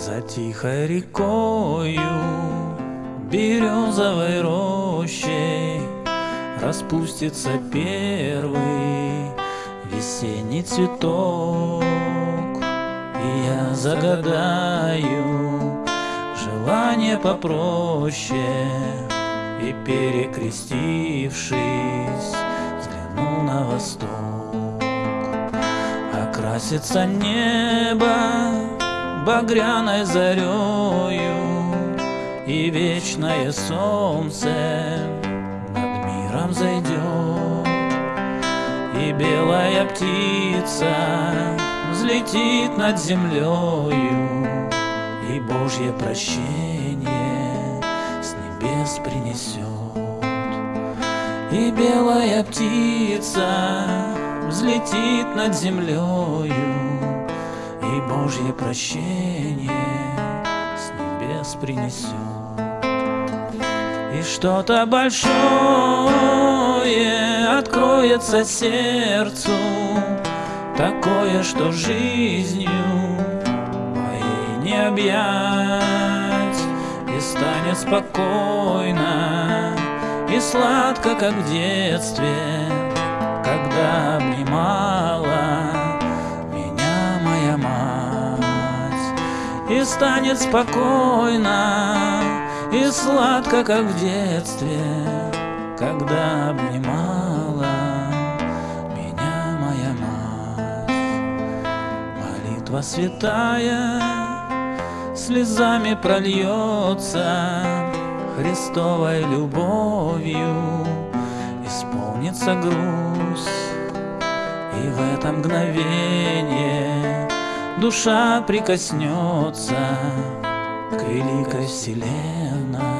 За тихой рекою, березовой рощей Распустится первый весенний цветок. И я загадаю желание попроще И перекрестившись, взгляну на восток. Окрасится небо багряной зарею И вечное солнце над миром зайдет. И белая птица взлетит над землею И Божье прощение с небес принесет. И белая птица взлетит над землею Божье прощение с небес принесет. И что-то большое откроется сердцу, Такое, что жизнью моей не объять, И станет спокойно и сладко, как в детстве, И станет спокойно и сладко, как в детстве, Когда обнимала меня моя мать. Молитва святая слезами прольется, Христовой любовью исполнится грусть, И в это мгновение душа прикоснется к великой вселенной.